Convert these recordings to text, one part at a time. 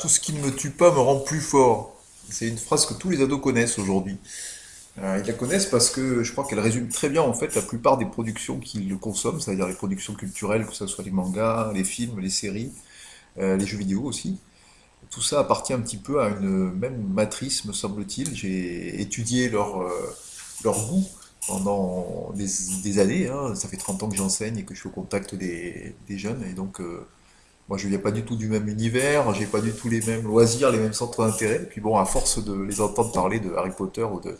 Tout ce qui ne me tue pas me rend plus fort. C'est une phrase que tous les ados connaissent aujourd'hui. Euh, ils la connaissent parce que je crois qu'elle résume très bien en fait la plupart des productions qu'ils consomment, c'est-à-dire les productions culturelles, que ce soit les mangas, les films, les séries, euh, les jeux vidéo aussi. Tout ça appartient un petit peu à une même matrice, me semble-t-il. J'ai étudié leur, euh, goût pendant des, années. hein. Ça fait 30 ans que j'enseigne et que je suis au contact des, jeunes. Et donc, euh, moi, je viens pas du tout du même univers, j'ai pas du tout les mêmes loisirs, les mêmes centres d'intérêt. Puis bon, à force de les entendre parler de Harry Potter ou de...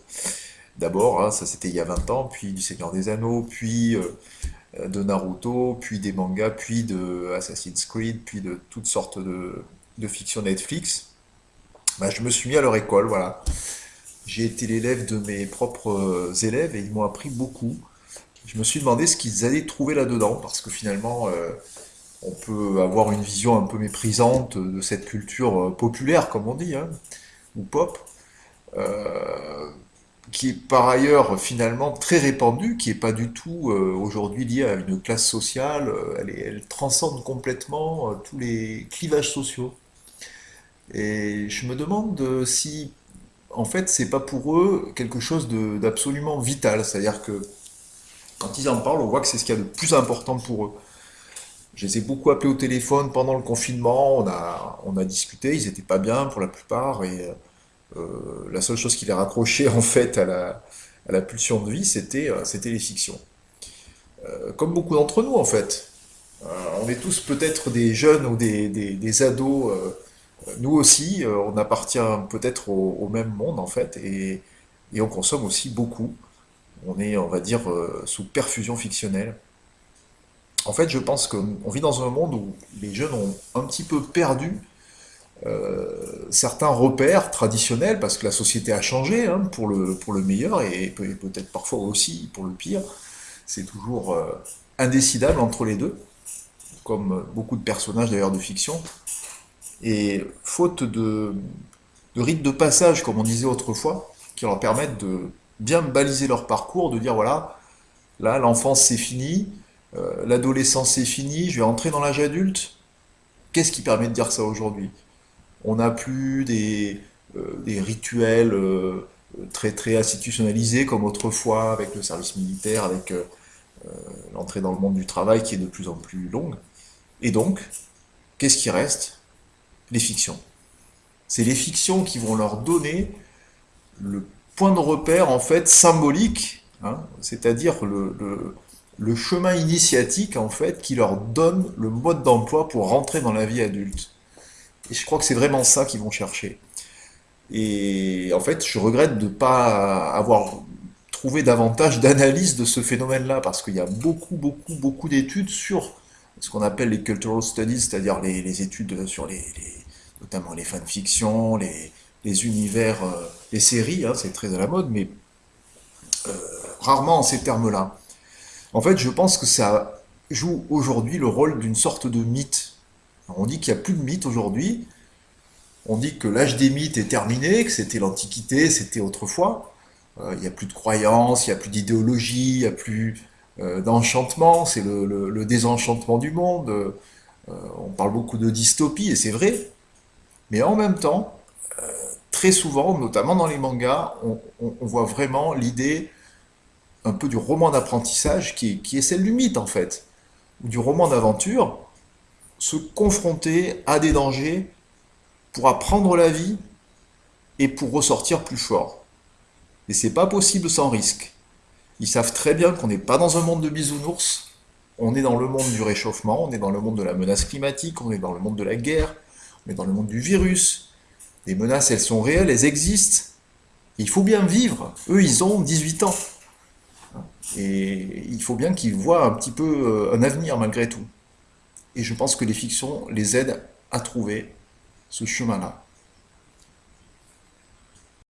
D'abord, hein, ça c'était il y a 20 ans, puis du Seigneur des Anneaux, puis euh, de Naruto, puis des mangas, puis de Assassin's Creed, puis de toutes sortes de, de fiction Netflix. Bah, je me suis mis à leur école, voilà. J'ai été l'élève de mes propres euh, élèves et ils m'ont appris beaucoup. Je me suis demandé ce qu'ils allaient trouver là-dedans, parce que finalement, euh, on peut avoir une vision un peu méprisante de cette culture euh, populaire, comme on dit, hein, ou pop, euh, qui est par ailleurs finalement très répandue, qui n'est pas du tout euh, aujourd'hui liée à une classe sociale, elle, transcende complètement tous les clivages sociaux. Et je me demande si, en fait, c'est pas pour eux quelque chose d'absolument vital, c'est-à-dire que quand ils en parlent, on voit que c'est ce qu'il y a de plus important pour eux. Je les ai beaucoup appelés au téléphone pendant le confinement, on a, on a discuté, ils étaient pas bien pour la plupart, et euh, la seule chose qui les raccrochait en fait à la, à la pulsion de vie, c'était euh, les fictions. Euh, comme beaucoup d'entre nous en fait. Euh, on est tous peut-être des jeunes ou des, des- ados, nous aussi, on appartient peut-être au, au même monde en fait, et, et on consomme aussi beaucoup. On est, on va dire, sous perfusion fictionnelle. En fait, je pense qu'on vit dans un monde où les jeunes ont un petit peu perdu euh, certains repères traditionnels, parce que la société a changé hein, pour le, meilleur et peut- peut-être parfois aussi pour le pire. C'est toujours euh, indécidable entre les deux, comme beaucoup de personnages d'ailleurs de fiction. Et faute de, de rites de passage, comme on disait autrefois, qui leur permettent de bien baliser leur parcours, de dire voilà, là l'enfance c'est fini, euh, l'adolescence c'est fini, je vais entrer dans l'âge adulte. Qu'est-ce qui permet de dire ça aujourd'hui? On n'a plus des, euh, rituels euh, très très institutionnalisés comme autrefois avec le service militaire, avec l'entrée dans le monde du travail qui est de plus en plus longue. Et donc, qu'est-ce qui reste? Les fictions. C'est les fictions qui vont leur donner le point de repère en fait symbolique, hein, c'est-à-dire le- le chemin initiatique en fait qui leur donne le mode d'emploi pour rentrer dans la vie adulte. Et je crois que c'est vraiment ça qu'ils vont chercher. Et en fait, je regrette de ne pas avoir trouvé davantage d'analyse de ce phénomène-là, parce qu'il y a beaucoup, beaucoup, beaucoup d'études sur ce qu'on appelle les cultural studies, c'est-à-dire les, études sur les, notamment les fanfictions, les, univers, euh, les séries, hein, c'est très à la mode, mais rarement en ces termes-là. En fait, je pense que ça joue aujourd'hui le rôle d'une sorte de mythe. On dit qu'il n'y a plus de mythe aujourd'hui, on dit que l'âge des mythes est terminé, que c'était l'Antiquité, c'était autrefois. Euh, il n'y a plus de croyances, il n'y a plus d'idéologie, il n'y a plus euh, d'enchantement, c'est le, désenchantement du monde. Euh, on parle beaucoup de dystopie, et c'est vrai. Mais en même temps, très souvent, notamment dans les mangas, on voit vraiment l'idée un peu du roman d'apprentissage qui est, celle du mythe en fait, ou du roman d'aventure, se confronter à des dangers pour apprendre la vie et pour ressortir plus fort. Et c'est pas possible sans risque. Ils savent très bien qu'on n'est pas dans un monde de bisounours, on est dans le monde du réchauffement, on est dans le monde de la menace climatique, on est dans le monde de la guerre, on est dans le monde du virus. Les menaces, elles sont réelles, elles existent. Il faut bien vivre. Eux, ils ont 18 ans. Et il faut bien qu'ils voient un petit peu euh, un avenir malgré tout. Et je pense que les fictions les aident à trouver ce chemin-là.